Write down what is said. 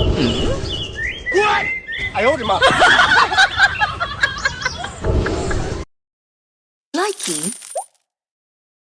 What? 哎呦我的妈！Likey